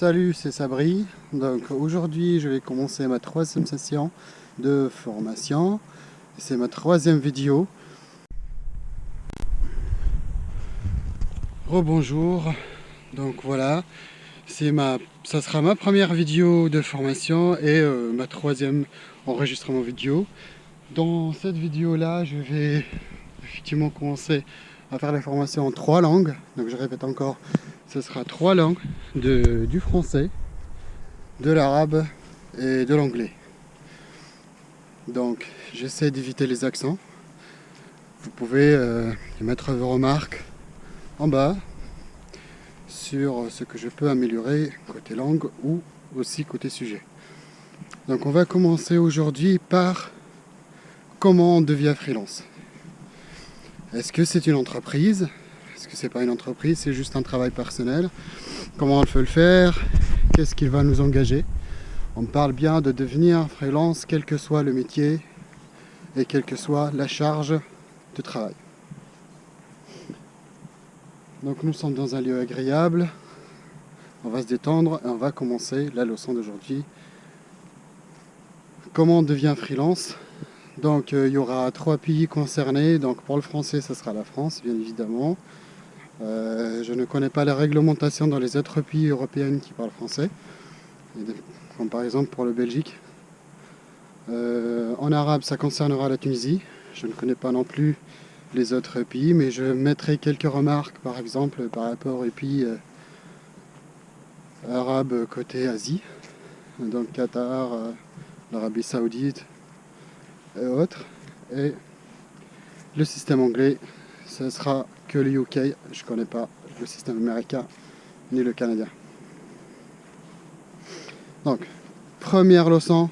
Salut, c'est Sabri. Donc aujourd'hui, je vais commencer ma troisième session de formation. C'est ma troisième vidéo. Rebonjour. Donc voilà, c'est ma, sera ma première vidéo de formation et euh, ma troisième enregistrement vidéo. Dans cette vidéo là, je vais effectivement commencer à faire la formation en trois langues. Donc je répète encore, ce sera trois langues, de, du français, de l'arabe et de l'anglais. Donc j'essaie d'éviter les accents. Vous pouvez euh, mettre vos remarques en bas sur ce que je peux améliorer côté langue ou aussi côté sujet. Donc on va commencer aujourd'hui par comment on devient freelance. Est-ce que c'est une entreprise Est-ce que c'est pas une entreprise C'est juste un travail personnel Comment on peut le faire Qu'est-ce qui va nous engager On parle bien de devenir freelance quel que soit le métier et quelle que soit la charge de travail. Donc nous sommes dans un lieu agréable, on va se détendre et on va commencer la leçon d'aujourd'hui. Comment on devient freelance Donc euh, il y aura trois pays concernés, donc pour le français ce sera la France bien évidemment. Euh, je ne connais pas la réglementation dans les autres pays européens qui parlent français, comme par exemple pour le Belgique. Euh, en arabe ça concernera la Tunisie, je ne connais pas non plus les autres pays, mais je mettrai quelques remarques, par exemple, par rapport aux pays arabes côté Asie, donc Qatar, l'Arabie Saoudite et autres. Et le système anglais, ce sera que le UK, je connais pas le système américain ni le canadien. Donc, première leçon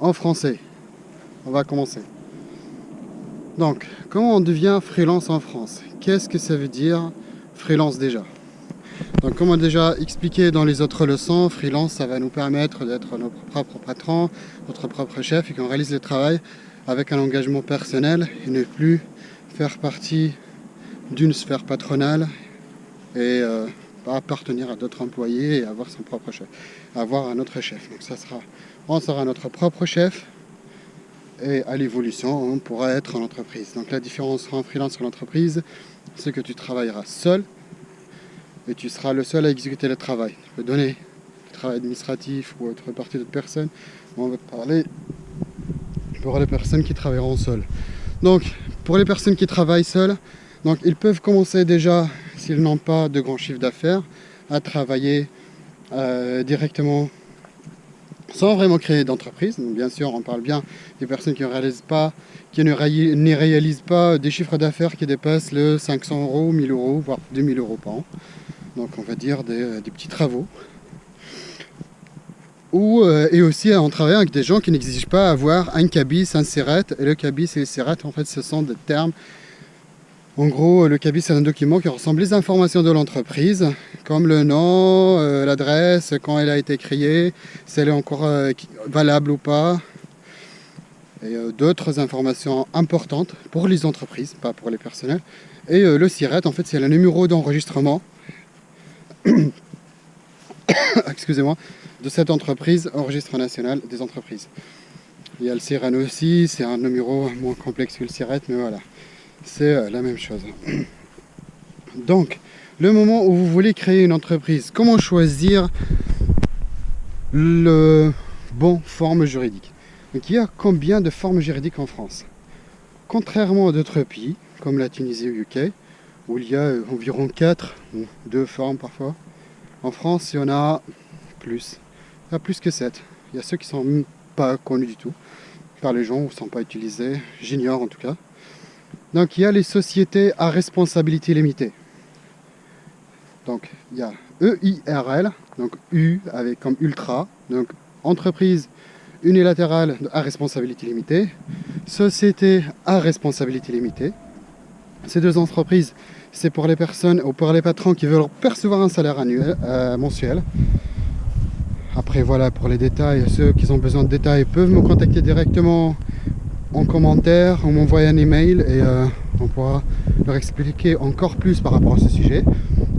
en français. On va commencer. Donc, comment on devient freelance en France? Qu'est-ce que ça veut dire freelance déjà? Donc, comme on a déjà expliqué dans les autres leçons, freelance, ça va nous permettre d'être notre propre patron, notre propre chef et qu'on réalise le travail avec un engagement personnel et ne plus faire partie d'une sphère patronale et euh, appartenir à d'autres employés et avoir son propre chef, avoir un autre chef. Donc ça sera, on sera notre propre chef et à l'évolution, on pourra être en entreprise. Donc la différence entre un freelance et l'entreprise, c'est que tu travailleras seul et tu seras le seul à exécuter le travail. Tu peux donner le travail administratif ou autre partie d'autres personnes. On va parler pour les personnes qui travailleront seules. Donc, pour les personnes qui travaillent seules, donc ils peuvent commencer déjà, s'ils n'ont pas de grand chiffre d'affaires, à travailler euh, directement sans vraiment créer d'entreprise. Bien sûr, on parle bien des personnes qui ne réalisent pas, qui ne, réalisent pas des chiffres d'affaires qui dépassent le 500 euros, 1000 euros, voire 2000 euros par an. Donc on va dire des, petits travaux. Ou, euh, et aussi on travaille avec des gens qui n'exigent pas avoir un cabis, un serrette. Et le cabis et le serrette, en fait, ce sont des termes en gros, le cabis, c'est un document qui ressemble les informations de l'entreprise, comme le nom, euh, l'adresse, quand elle a été créée, si elle est encore euh, valable ou pas, et euh, d'autres informations importantes pour les entreprises, pas pour les personnels. Et le SIRET, en fait, c'est le numéro d'enregistrement excusez-moi, de cette entreprise, enregistre national des entreprises. Il y a le SIREN aussi, c'est un numéro moins complexe que le SIRET, mais voilà c'est euh, la même chose. Donc, le moment où vous voulez créer une entreprise, comment choisir le bon forme juridique? Donc, il y a combien de formes juridiques en France? Contrairement à d'autres pays, comme la Tunisie ou UK, où il y a euh, environ 4 ou 2 formes parfois, en France, il y en a plus. Il y a plus que 7. Il y a ceux qui ne sont pas connus du tout par les gens ou ne sont pas utilisés. J'ignore en tout cas. Donc il y a les sociétés à responsabilité limitée. Donc il y a EIRL, donc U avec comme ultra, donc entreprise unilatérale à responsabilité limitée, société à responsabilité limitée. Ces deux entreprises, c'est pour les personnes ou pour les patrons qui veulent percevoir un salaire annuel, euh, mensuel. Après voilà pour les détails, ceux qui ont besoin de détails peuvent me contacter directement en commentaire, on m'envoie un email et euh, on pourra leur expliquer encore plus par rapport à ce sujet.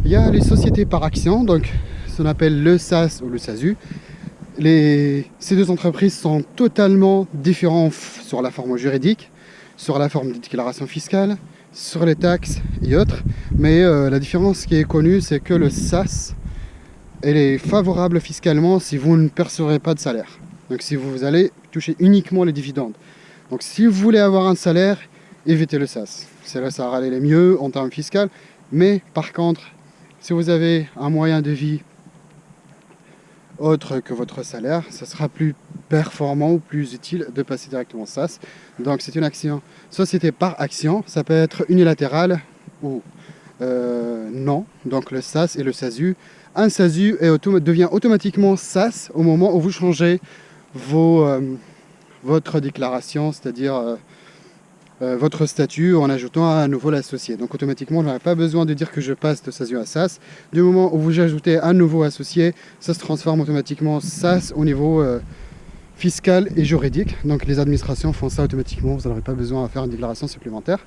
Il y a les sociétés par action, donc ce qu'on appelle le SAS ou le SASU. Ces deux entreprises sont totalement différentes sur la forme juridique, sur la forme de déclaration fiscale, sur les taxes et autres. Mais euh, la différence qui est connue, c'est que le SAS, elle est favorable fiscalement si vous ne percevrez pas de salaire. Donc si vous allez toucher uniquement les dividendes. Donc si vous voulez avoir un salaire, évitez le SAS. C'est là ça aller les mieux en termes fiscaux. Mais par contre, si vous avez un moyen de vie autre que votre salaire, ça sera plus performant ou plus utile de passer directement SAS. Donc c'est une action, société par action, ça peut être unilatéral ou euh, non. Donc le SAS et le SASU. Un SASU devient automatiquement SAS au moment où vous changez vos, euh, votre déclaration, c'est-à-dire euh, votre statut en ajoutant à nouveau l'associé. Donc automatiquement, on n'aurait pas besoin de dire que je passe de SASU à SAS. Du moment où vous ajoutez un nouveau associé, ça se transforme automatiquement SAS au niveau euh, fiscal et juridique. Donc les administrations font ça automatiquement, vous n'aurez pas besoin de faire une déclaration supplémentaire.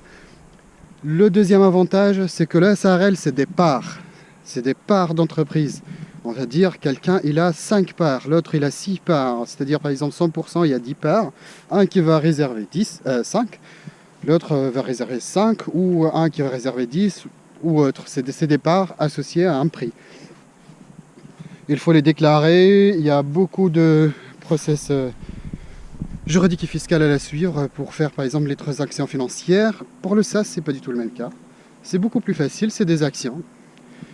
Le deuxième avantage, c'est que le SARL, c'est des parts. C'est des parts d'entreprise. On va dire quelqu'un il a 5 parts, l'autre il a 6 parts, c'est-à-dire par exemple 100% il y a 10 parts, un qui va réserver 10, 5, l'autre va réserver 5 ou un qui va réserver 10 ou autre. C'est des, des parts associées à un prix. Il faut les déclarer, il y a beaucoup de process euh, juridiques et fiscal à la suivre pour faire par exemple les transactions financières. Pour le SAS, c'est pas du tout le même cas. C'est beaucoup plus facile, c'est des actions.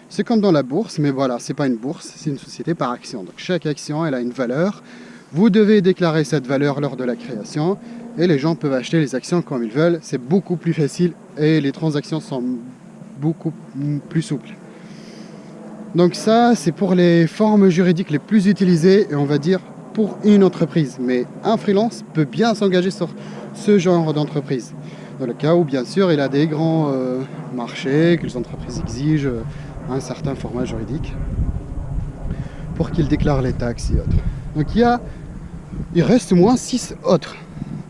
C'est comme dans la bourse, mais voilà, c'est pas une bourse, c'est une société par action. Donc chaque action, elle a une valeur. Vous devez déclarer cette valeur lors de la création et les gens peuvent acheter les actions comme ils veulent. C'est beaucoup plus facile et les transactions sont beaucoup plus souples. Donc ça, c'est pour les formes juridiques les plus utilisées et on va dire pour une entreprise. Mais un freelance peut bien s'engager sur ce genre d'entreprise. Dans le cas où, bien sûr, il a des grands euh, marchés que les entreprises exigent euh, un certain format juridique pour qu'il déclare les taxes et autres. Donc il, y a, il reste moins 6 autres.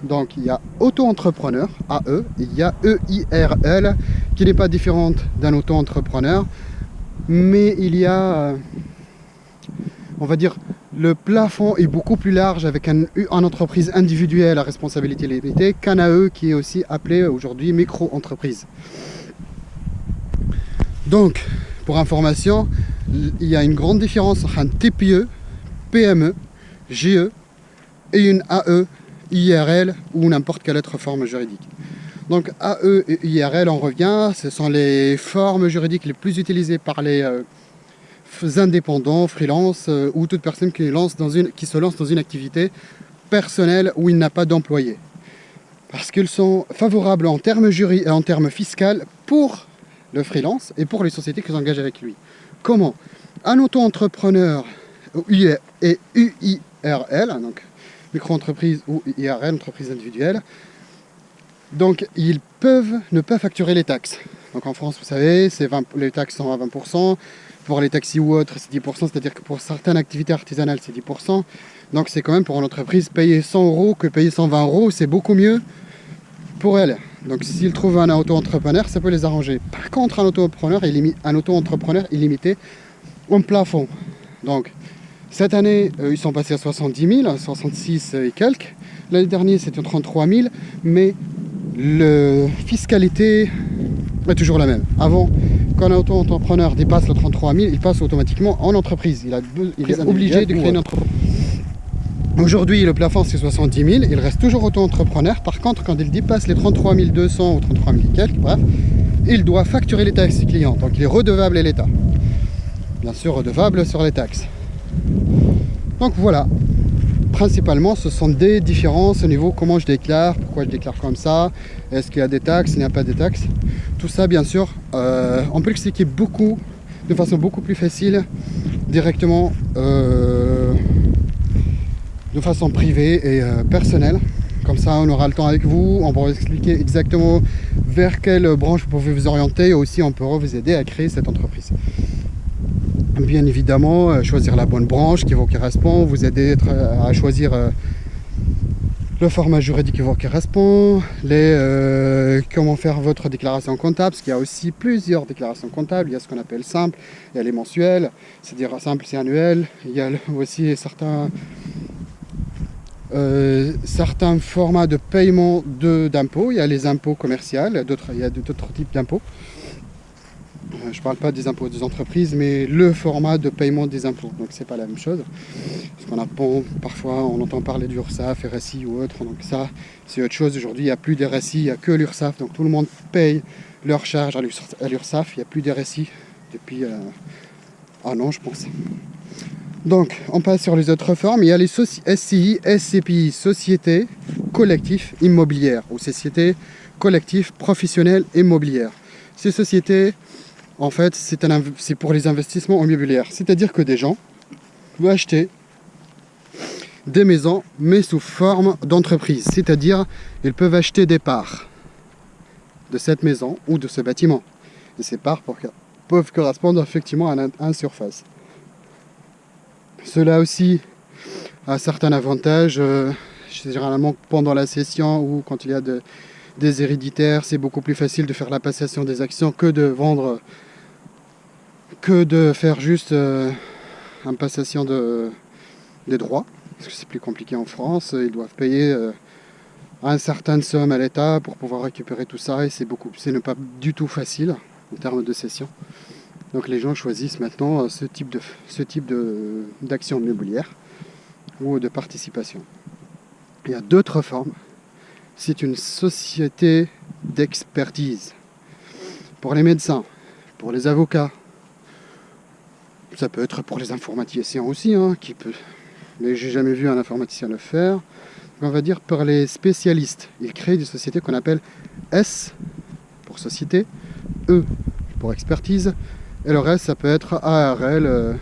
Donc il y a auto-entrepreneur, AE, il y a EIRL, qui n'est pas différente d'un auto-entrepreneur, mais il y a, euh, on va dire, le plafond est beaucoup plus large avec une entreprise individuelle à responsabilité limitée qu'un AE qui est aussi appelé aujourd'hui micro-entreprise. Donc, pour information, il y a une grande différence entre un TPE, PME, GE et une AE, IRL ou n'importe quelle autre forme juridique. Donc AE et IRL, on revient, ce sont les formes juridiques les plus utilisées par les euh, indépendants, freelance euh, ou toute personne qui, lance dans une, qui se lance dans une activité personnelle où il n'a pas d'employé. Parce qu'ils sont favorables en termes, jury, en termes fiscaux pour le freelance et pour les sociétés qui s'engagent avec lui. Comment? Un auto-entrepreneur et UIRL, donc micro-entreprise ou IRL, entreprise individuelle, donc ils peuvent ne pas facturer les taxes. Donc en France, vous savez, les taxes sont à 20%, pour les taxis ou autres, c'est 10%, c'est-à-dire que pour certaines activités artisanales, c'est 10%. Donc c'est quand même pour une entreprise, payer 100 euros que payer 120 euros, c'est beaucoup mieux pour elle. Donc s'ils trouvent un auto-entrepreneur, ça peut les arranger. Par contre, un auto-entrepreneur un auto-entrepreneur illimité au plafond. Donc cette année, euh, ils sont passés à 70 000, 66 et quelques. L'année dernière, c'était 33 000, mais la fiscalité est toujours la même. Avant, quand un auto-entrepreneur dépasse le 33 000, il passe automatiquement en entreprise. Il, il est obligé de créer une entreprise. Aujourd'hui, le plafond, c'est 70 000. Il reste toujours auto-entrepreneur. Par contre, quand il dépasse les 33 200 ou 33 000 quelques, bref, il doit facturer les taxes clients. Donc, il est redevable à l'État. Bien sûr, redevable sur les taxes. Donc, voilà. Principalement, ce sont des différences au niveau comment je déclare, pourquoi je déclare comme ça, est-ce qu'il y a des taxes, il n'y a pas de taxes. Tout ça, bien sûr, euh, on peut l'expliquer beaucoup, de façon beaucoup plus facile, directement euh, de façon privée et euh, personnelle. Comme ça, on aura le temps avec vous, on pourra expliquer exactement vers quelle branche vous pouvez vous orienter et aussi on pourra vous aider à créer cette entreprise. Bien évidemment, euh, choisir la bonne branche qui vous correspond, vous aider à choisir le format juridique qui vous correspond, euh, comment faire votre déclaration comptable, parce qu'il y a aussi plusieurs déclarations comptables, il y a ce qu'on appelle simple, il y a les mensuels, c'est-à-dire simple c'est annuel, il y a aussi certains, euh, certains formats de paiement d'impôts, il y a les impôts commerciaux, il y a d'autres types d'impôts, euh, je ne parle pas des impôts des entreprises, mais le format de paiement des impôts. Donc c'est pas la même chose. Parce qu'on a parfois on entend parler du RSI ou autre. Donc ça, c'est autre chose. Aujourd'hui, il n'y a plus d'RSI, il n'y a que l'URSAF. Donc tout le monde paye leur charge à l'URSAF. Il n'y a plus d'RSI depuis euh, un an, je pense. Donc, on passe sur les autres formes. Il y a les SCI, SCPI, sociétés collectives immobilières ou sociétés collectives professionnelles immobilières. Ces sociétés en fait, c'est pour les investissements immobiliers. C'est-à-dire que des gens vont acheter des maisons, mais sous forme d'entreprise. C'est-à-dire, ils peuvent acheter des parts de cette maison ou de ce bâtiment. Et ces parts peuvent correspondre effectivement à un surface. Cela aussi a certains avantages. Euh, généralement, pendant la session ou quand il y a des héréditaires, c'est beaucoup plus facile de faire la passation des actions que de vendre que de faire juste euh, une passation de, des droits, parce que c'est plus compliqué en France, ils doivent payer euh, un certain somme à l'État pour pouvoir récupérer tout ça, et c'est beaucoup, c'est pas du tout facile en termes de cession. Donc les gens choisissent maintenant euh, ce type de ce type d'action immobilière ou de participation. Il y a d'autres formes. C'est une société d'expertise pour les médecins, pour les avocats, ça peut être pour les informaticiens aussi, hein, qui peut... mais j'ai jamais vu un informaticien le faire. On va dire pour les spécialistes. Ils créent des sociétés qu'on appelle S pour société, E pour expertise, et le reste ça peut être ARL, euh,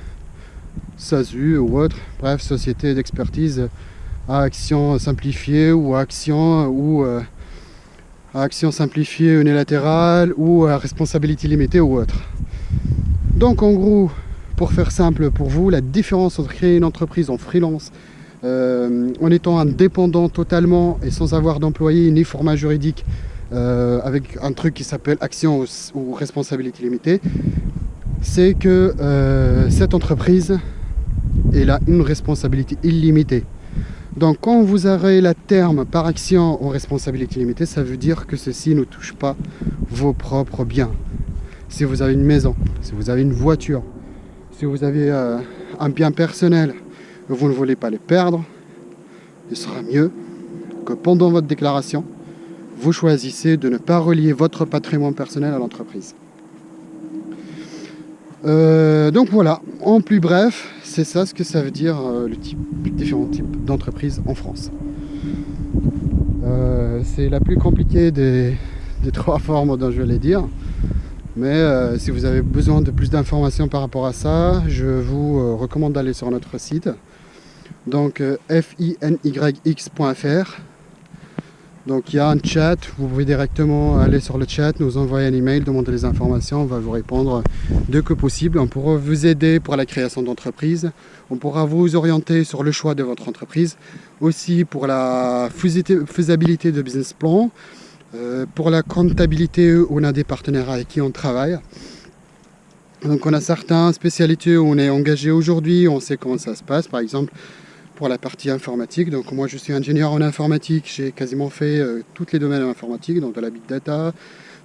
SASU ou autre, bref, société d'expertise à action simplifiée ou à action ou euh, à action simplifiée unilatérale ou à responsabilité limitée ou autre. Donc en gros, pour faire simple pour vous, la différence entre créer une entreprise en freelance euh, en étant indépendant totalement et sans avoir d'employé ni format juridique euh, avec un truc qui s'appelle action ou, responsabilité limitée, c'est que cette entreprise a une responsabilité illimitée. Donc quand vous aurez la terme par action ou responsabilité limitée, ça veut dire que ceci ne touche pas vos propres biens. Si vous avez une maison, si vous avez une voiture, si vous avez euh, un bien personnel vous ne voulez pas les perdre, il sera mieux que pendant votre déclaration, vous choisissez de ne pas relier votre patrimoine personnel à l'entreprise. Euh, donc voilà, en plus bref, c'est ça ce que ça veut dire euh, le type, les différents types d'entreprises en France. c'est la plus compliquée des, des trois formes dont je vais dire. Mais euh, si vous avez besoin de plus d'informations par rapport à ça, je vous euh, recommande d'aller sur notre site. Donc euh, finyx.fr. Donc il y a un chat, vous pouvez directement aller sur le chat, nous envoyer un email, demander des informations, on va vous répondre dès que possible. On pourra vous aider pour la création d'entreprise, on pourra vous orienter sur le choix de votre entreprise, aussi pour la faisabilité de business plan, euh, pour la comptabilité, on a des partenaires avec qui on travaille. Donc on a certaines spécialités où on est engagé aujourd'hui, on sait comment ça se passe. Par exemple, pour la partie informatique. Donc moi je suis ingénieur en informatique, j'ai quasiment fait euh, tous les domaines informatiques, donc de la big data,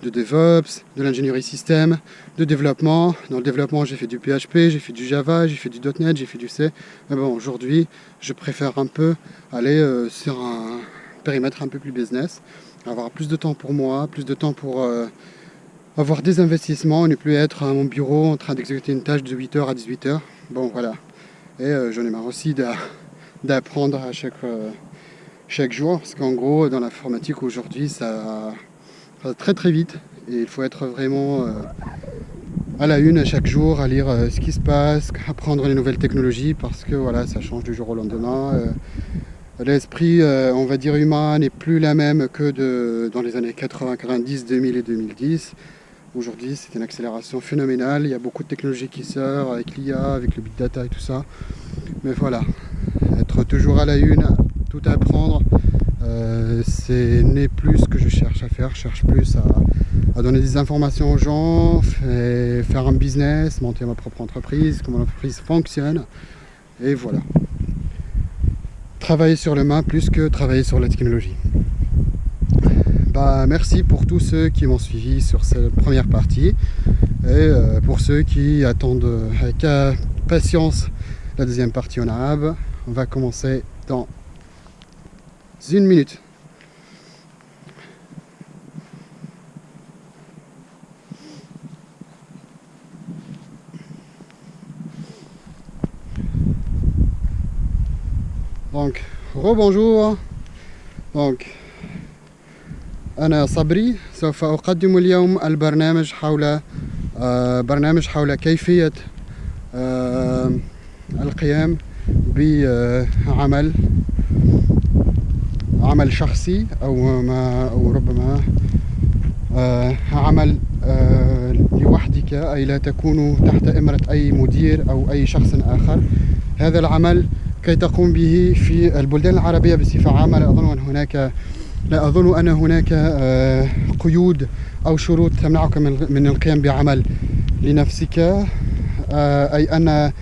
de DevOps, de l'ingénierie système, de développement. Dans le développement j'ai fait du PHP, j'ai fait du Java, j'ai fait du .NET, j'ai fait du C. Mais bon aujourd'hui je préfère un peu aller euh, sur un périmètre un peu plus business avoir plus de temps pour moi, plus de temps pour euh, avoir des investissements, ne plus être à mon bureau en train d'exécuter une tâche de 8h à 18h. Bon voilà. Et j'en ai marre aussi d'apprendre à chaque, euh, chaque jour, parce qu'en gros dans l'informatique aujourd'hui ça va très très vite. Et il faut être vraiment à la une à chaque jour, à lire ce qui se passe, apprendre les nouvelles technologies parce que voilà ça change du jour au lendemain. L'esprit, euh, on va dire, humain n'est plus la même que de, dans les années 80, 90, 2000 et 2010. Aujourd'hui, c'est une accélération phénoménale. Il y a beaucoup de technologies qui sortent avec l'IA, avec le big data et tout ça. Mais voilà, être toujours à la une, tout apprendre, euh, Euh, ce n'est plus ce que je cherche à faire. Je cherche plus à, donner des informations aux gens, faire un business, monter ma propre entreprise, comment l'entreprise fonctionne. Et voilà. Travailler sur le main plus que travailler sur la technologie. Bah, merci pour tous ceux qui m'ont suivi sur cette première partie. Et euh, pour ceux qui attendent avec patience la deuxième partie en arabe, on va commencer dans une minute. Donc, rebonjour. Donc, أنا صبري سوف أقدم اليوم البرنامج حول برنامج حول كيفية القيام بعمل عمل شخصي أو ما أو ربما عمل لوحدك أي لا تكون تحت إمرة أي مدير أو أي شخص آخر. هذا العمل كي تقوم به في البلدان العربية بصفة عامة لا أظن أن هناك لا أظن أن هناك قيود أو شروط تمنعك من القيام بعمل لنفسك. أي أن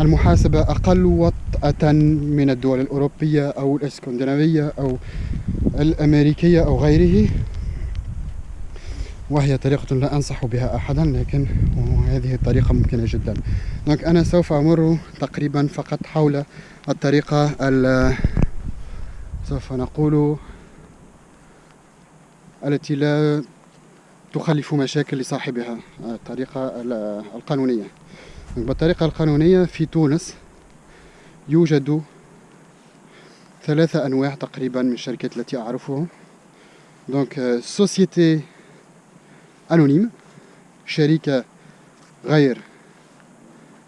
المحاسبة أقل وطأة من الدول الأوروبية أو الإسكندنافية أو الأمريكية أو غيره. وهي طريقة لا أنصح بها أحدا لكن هذه الطريقة ممكنة جدا. دونك أنا سوف أمر تقريبا فقط حول الطريقة سوف نقول التي لا تخلف مشاكل لصاحبها الطريقة القانونية. بالطريقة القانونية في تونس يوجد ثلاثة أنواع تقريبا من الشركات التي أعرفهم دونك سوسيتي أنونيم شركة غير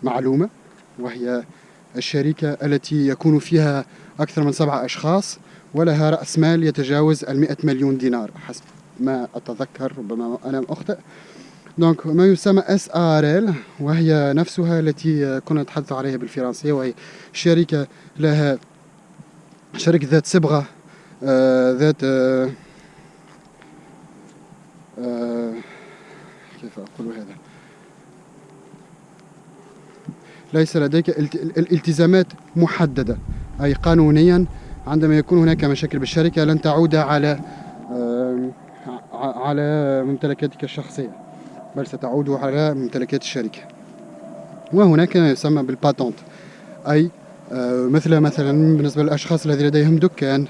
معلومة وهي الشركة التي يكون فيها أكثر من سبعة أشخاص. ولها رأس مال يتجاوز المئة مليون دينار. حسب ما أتذكر ربما أنا أخطئ. دونك ما يسمى اس ار ال وهي نفسها التي كنا نتحدث عليها بالفرنسية وهي شركة لها شركة ذات صبغة آه ذات آه آه كيف أقول هذا؟ ليس لديك الالتزامات محددة أي قانونيا عندما يكون هناك مشاكل بالشركة لن تعود على على ممتلكاتك الشخصية بل ستعود على ممتلكات الشركة. وهناك ما يسمى بالباتونت أي مثل مثلا بالنسبة للأشخاص الذين لديهم دكان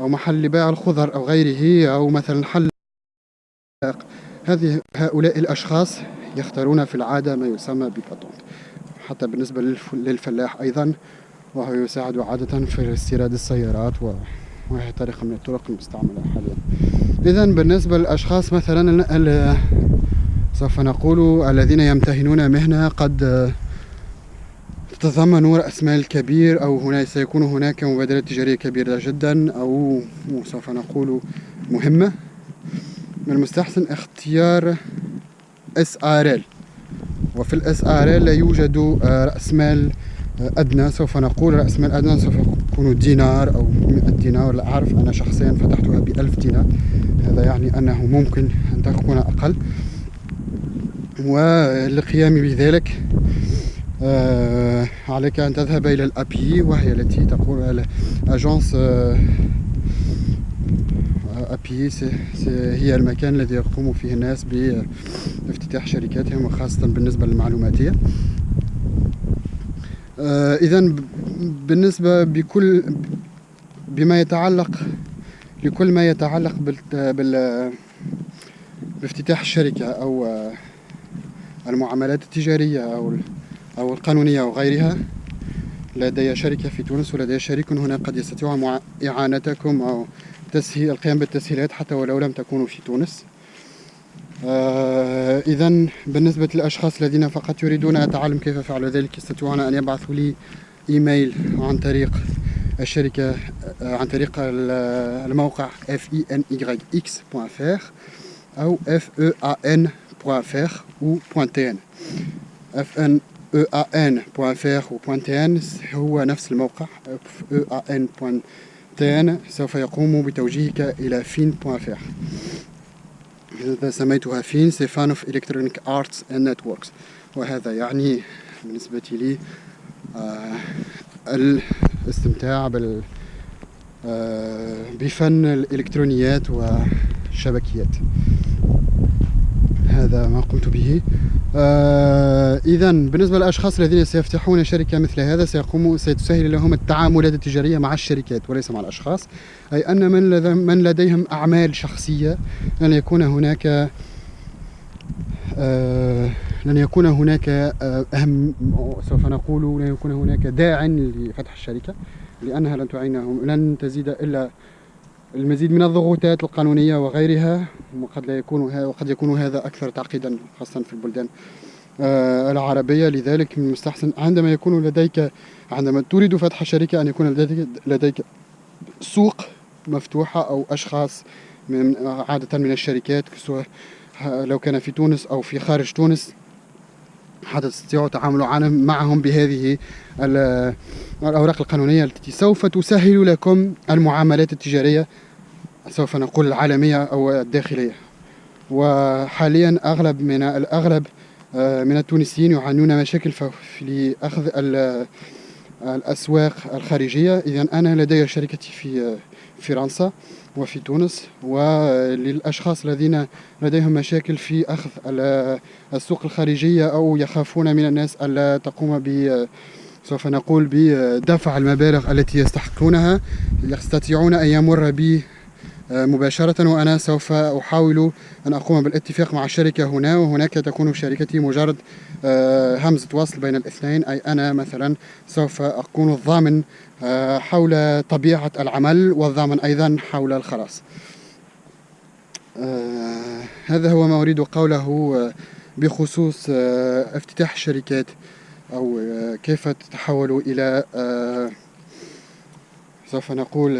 أو محل لبيع الخضر أو غيره أو مثلا حل هذه هؤلاء الأشخاص يختارون في العادة ما يسمى بباتونت حتى بالنسبة للفلاح أيضا وهو يساعد عادة في استيراد السيارات وهي طريقة من الطرق المستعملة حاليا. إذا بالنسبة للأشخاص مثلا سوف نقول الذين يمتهنون مهنة قد تتضمن رأس مال كبير أو هنا سيكون هناك مبادرة تجارية كبيرة جدا أو سوف نقول مهمة. من المستحسن اختيار SRL وفي ال لا يوجد رأس مال أدنى سوف نقول رأس مال أدنى سوف يكون دينار أو 100 دينار. لا أعرف أنا شخصيا فتحتها بألف دينار. هذا يعني أنه ممكن أن تكون أقل. وللقيام بذلك آه عليك أن تذهب إلى الأبي وهي التي تقول أجانس آه أبي هي المكان الذي يقوم فيه الناس بافتتاح شركاتهم وخاصة بالنسبة للمعلوماتية. آه إذا بالنسبة بكل بما يتعلق لكل ما يتعلق بال, بافتتاح الشركة أو المعاملات التجارية أو أو القانونية أو غيرها لدي شركة في تونس ولدي شريك هنا قد يستطيع إعانتكم أو تسهيل القيام بالتسهيلات حتى ولو لم تكونوا في تونس. آه إذا بالنسبة للأشخاص الذين فقط يريدون التعلم كيف فعل ذلك؟ يستطيعون أن يبعثوا لي إيميل عن طريق الشركة آه عن طريق الموقع fenYx.fr أو fean.fr ou .tn fnean.fr و .tn هو نفس الموقع fean.fr تان سوف يقوم بتوجيهك إلى fin.fr سميتها فين سي فان أوف إلكترونيك آرتس أند نتوركس. وهذا يعني بالنسبة لي آه الاستمتاع بال آه بفن الإلكترونيات والشبكيات. هذا ما قمت به. آه إذا بالنسبة للأشخاص الذين سيفتحون شركة مثل هذا سيقوموا ستسهل لهم التعاملات التجارية مع الشركات وليس مع الأشخاص. أي أن من, من لديهم أعمال شخصية لن يكون هناك آه لن يكون هناك آه أهم سوف نقول لن يكون هناك داع لفتح الشركة لأنها لن تعينهم لن تزيد إلا المزيد من الضغوطات القانونية وغيرها وقد لا يكون وقد يكون هذا أكثر تعقيدا خاصة في البلدان آه، العربية. لذلك من المستحسن عندما يكون لديك عندما تريد فتح شركة أن يكون لديك, لديك سوق مفتوحة أو أشخاص من عادة من الشركات سواء لو كان في تونس أو في خارج تونس حتى تستطيعوا التعامل معهم بهذه الأوراق القانونية التي سوف تسهل لكم المعاملات التجارية. سوف نقول العالمية أو الداخلية وحاليا أغلب من الأغلب آه، من التونسيين يعانون مشاكل في أخذ الأسواق الخارجية. إذا أنا لدي شركتي في فرنسا وفي تونس. وللأشخاص الذين لديهم مشاكل في أخذ السوق الخارجية أو يخافون من الناس ألا تقوم ب سوف نقول بدفع المبالغ التي يستحقونها يستطيعون أن يمر بي آه، مباشرة وأنا سوف أحاول أن أقوم بالاتفاق مع الشركة هنا وهناك تكون شركتي مجرد آه، همزة وصل بين الاثنين. أي أنا مثلا سوف أكون الضامن آه، حول طبيعة العمل والضامن أيضا حول الخلاص. هذا هو ما أريد قوله بخصوص افتتاح الشركات أو كيف تتحول إلى سوف نقول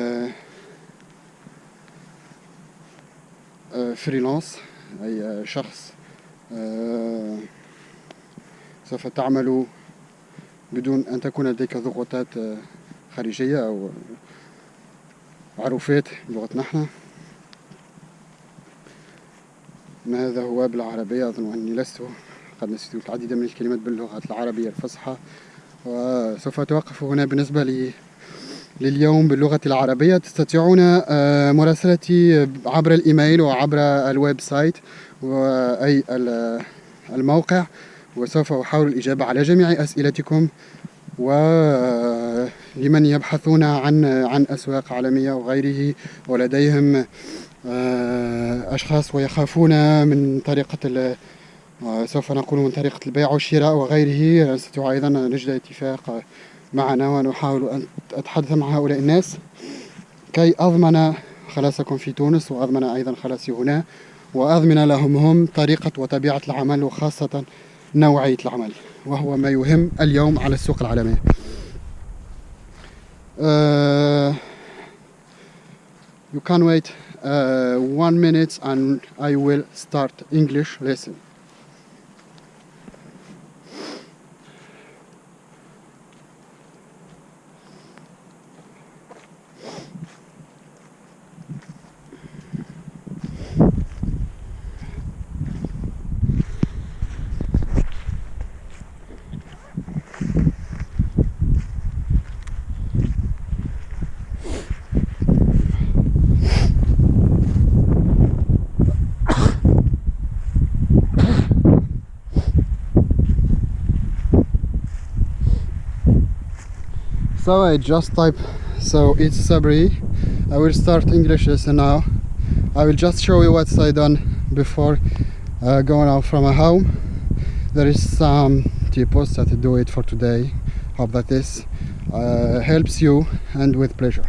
فريلانس أي شخص آه، سوف تعمل بدون أن تكون لديك ضغوطات خارجية أو عروفات بلغتنا نحن ما هذا هو بالعربية؟ أظن أني لست قد نسيت العديد من الكلمات باللغة العربية الفصحى وسوف أتوقف هنا. بالنسبة لي لليوم باللغة العربية. تستطيعون آه، مراسلتي عبر الإيميل وعبر الويب سايت أي الموقع وسوف أحاول الإجابة على جميع أسئلتكم. ولمن يبحثون عن عن أسواق عالمية وغيره ولديهم آه، أشخاص ويخافون من طريقة سوف نقول من طريقة البيع والشراء وغيره. نستطيع أيضا نجد اتفاق معنا ونحاول أن أتحدث مع هؤلاء الناس. كي أضمن خلاصكم في تونس وأضمن أيضا خلاصي هنا وأضمن لهم هم طريقة وطبيعة العمل وخاصة نوعية العمل وهو ما يهم اليوم على السوق العالمي. Uh, you can wait uh, one minute and I will start English lesson. So I just type so it's Sabri. I will start English lesson now. I will just show you what I done before uh, going out from my home. There is some tips that I do it for today. Hope that this uh, helps you and with pleasure.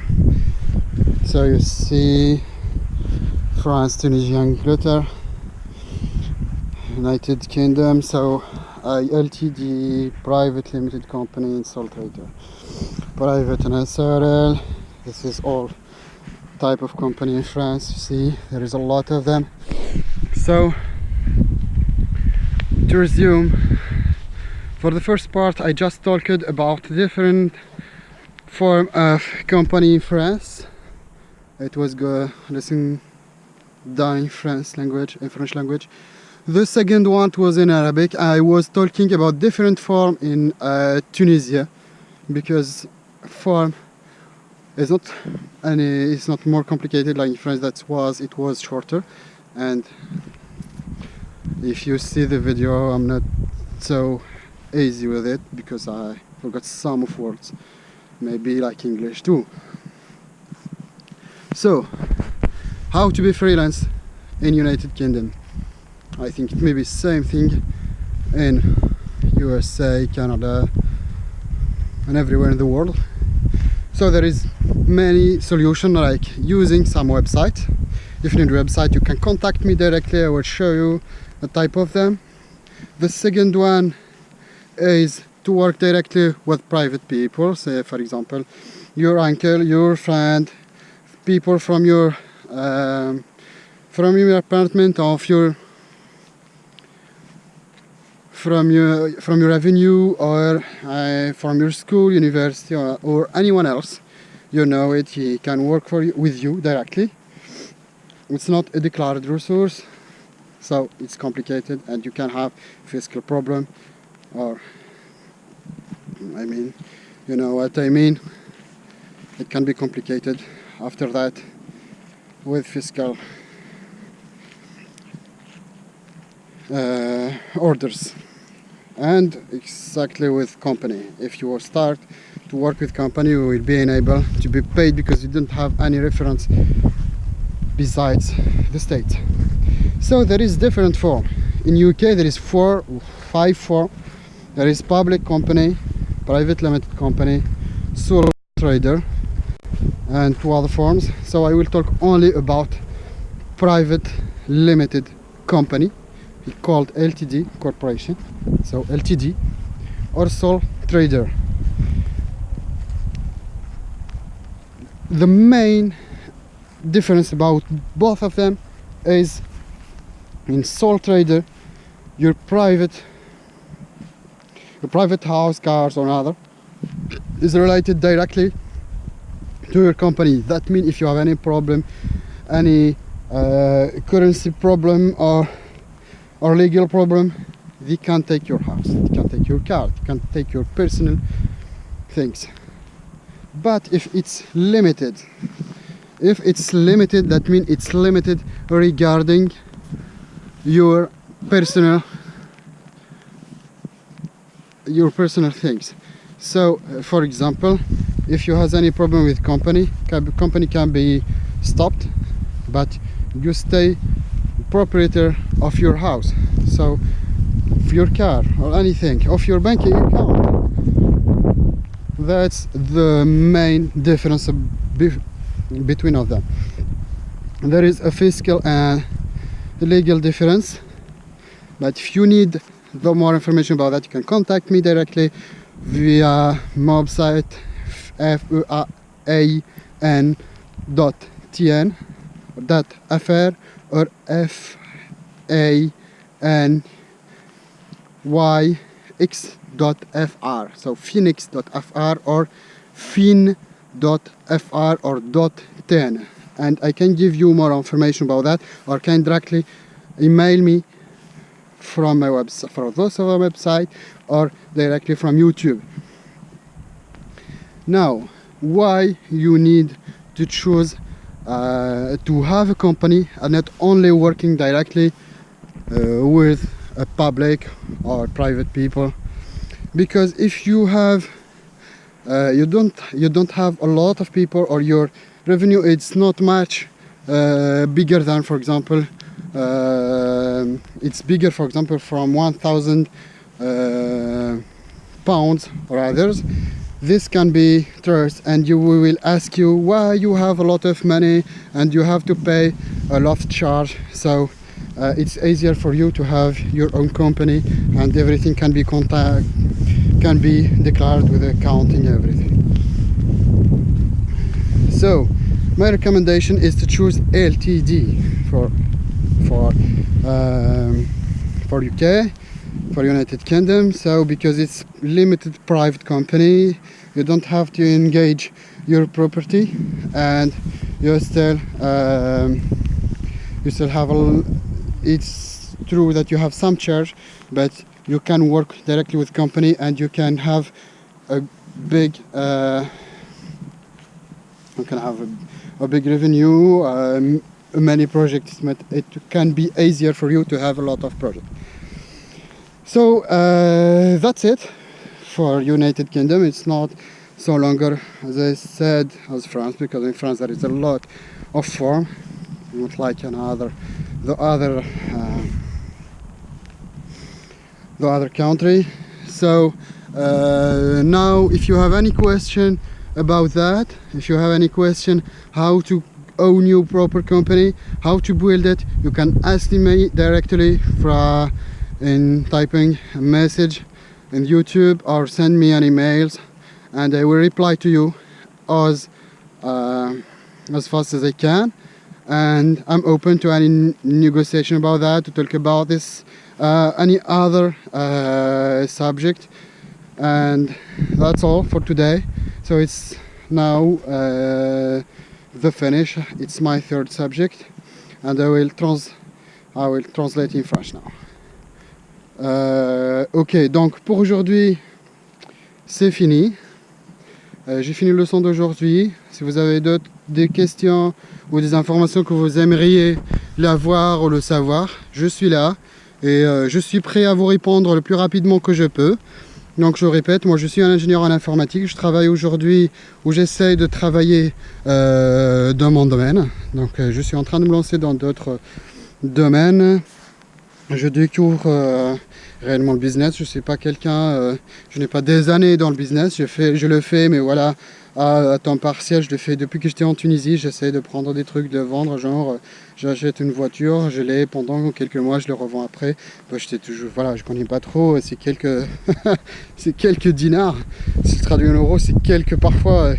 So you see France, Tunisia, Angleterre United Kingdom. So uh, LTD private limited company in Salt Trader private and SRL this is all type of company in France you see. There is a lot of them. So to resume for the first part I just talked about different form of company in France. It was go lesson done in French language in French language. The second one was in Arabic. I was talking about different form in uh, Tunisia because form is not any it's not more complicated like in France that was it was shorter. And if you see the video I'm not so easy with it because I forgot some of words maybe like English too. So how to be freelance in United Kingdom? I think it may be same thing in USA Canada and everywhere in the world so there is many solution like using some website. If you need a website you can contact me directly. I will show you the type of them. The second one is to work directly with private people. Say for example your uncle your friend people from your um, from your apartment of your from your from your avenue or uh, from your school university or, or, anyone else you know it he can work for you with you directly. It's not a declared resource so it's complicated and you can have fiscal problem or I mean you know what I mean? It can be complicated after that with fiscal uh, orders and exactly with company. If you will start to work with company you will be enabled to be paid because you don't have any reference besides the state. So there is different form. In UK there is four five form. There is public company private limited company sole trader and two other forms. So I will talk only about private limited company called LTD corporation so LTD or sole trader. The main difference about both of them is in sole trader your private your private house cars or other is related directly to your company. That means if you have any problem any uh, currency problem or or legal problem they can take your house they can take your car they can take your personal things. But if it's limited if it's limited that means it's limited regarding your personal your personal things. So uh, for example if you has any problem with company company can be stopped but you stay proprietor of your house. So of your car or anything of your banking account. That's the main difference between of them. There is a fiscal and legal difference but if you need the more information about that you can contact me directly via website f-u-a-n dot tn dot fr or f a n y x dot fr so phoenix dot fr or fin dot fr or 10 and I can give you more information about that or can directly email me from my website from those of our website or directly from YouTube. Now why you need to choose uh, to have a company and not only working directly uh, with a public or private people. Because if you have uh, you don't you don't have a lot of people or your revenue it's not much uh, bigger than for example uh, it's bigger for example from 1000 uh, pounds or others this can be trust and you will ask you why you have a lot of money and you have to pay a lot charge. So uh, it's easier for you to have your own company and everything can be contact can be declared with accounting everything. So my recommendation is to choose LTD for for um, for UK for United Kingdom. So because it's limited private company you don't have to engage your property and you still um, you still have a it's true that you have some charge but you can work directly with company and you can have a big uh, you can have a, a big revenue um, many projects but it can be easier for you to have a lot of projects. So uh, that's it for United Kingdom. It's not so longer as I said as France because in France there is a lot of form. Not like another the other uh, the other country. So uh, now if you have any question about that if you have any question how to own your proper company how to build it you can ask me directly from in typing a message in YouTube or send me an emails and I will reply to you as uh, as fast as I can and I'm open to any negotiation about that to talk about this uh, any other uh, subject. And that's all for today. So it's now uh, the finish. It's my third subject. And I will trans I will translate in French now. Euh, ok donc pour aujourd'hui c'est fini. Euh, j'ai fini le leçon d'aujourd'hui. Si vous avez d'autres questions ou des informations que vous aimeriez l'avoir ou le savoir je suis là et euh, je suis prêt à vous répondre le plus rapidement que je peux donc je répète, moi je suis un ingénieur en informatique, je travaille aujourd'hui où j'essaye de travailler euh, dans mon domaine. Donc euh, je suis en train de me lancer dans d'autres domaines. Je découvre réellement le business, je ne suis pas quelqu'un, je n'ai pas des années dans le business, je, fais, je le fais mais voilà, à, temps partiel, je le fais depuis que j'étais en Tunisie, j'essaie de prendre des trucs, de vendre, genre euh, j'achète une voiture, je l'ai pendant quelques mois, je le revends après. Bah, toujours, voilà, je connais pas trop, c'est quelques, c'est quelques dinars. Si je traduis en euros, c'est quelques parfois,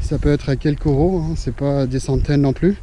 ça peut être à quelques euros, hein, c'est pas des centaines non plus.